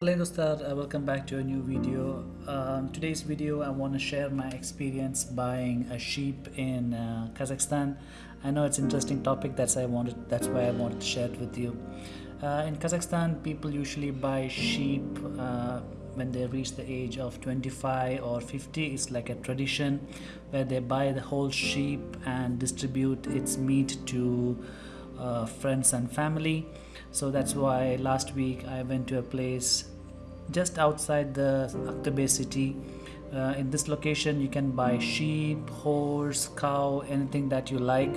Hello Dostar, uh, welcome back to a new video. Um, today's video I want to share my experience buying a sheep in uh, Kazakhstan. I know it's an interesting topic that's I wanted that's why I wanted to share it with you. Uh, in Kazakhstan people usually buy sheep uh, when they reach the age of 25 or 50 it's like a tradition where they buy the whole sheep and distribute its meat to uh, friends and family so that's why last week I went to a place just outside the Aktobe city. Uh, in this location you can buy sheep horse cow anything that you like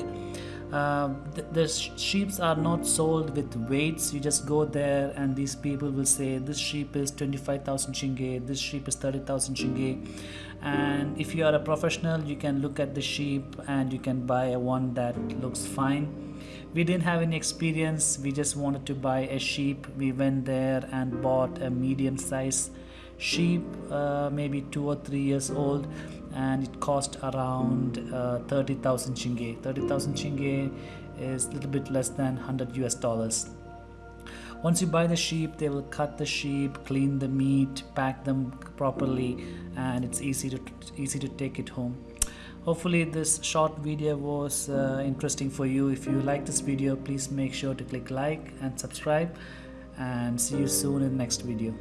uh, the, the sheeps are not sold with weights. You just go there and these people will say this sheep is 25,000 tenge this sheep is 30,000 tenge and if you are a professional you can look at the sheep and you can buy a one that looks fine. We didn't have any experience. We just wanted to buy a sheep. We went there and bought a medium size sheep uh, maybe two or three years old and it cost around uh, 30,000 tenge 30,000 tenge is a little bit less than 100 US dollars. Once you buy the sheep they will cut the sheep clean the meat pack them properly and it's easy to easy to take it home. Hopefully this short video was uh, interesting for you. If you like this video please make sure to click like and subscribe and see you soon in the next video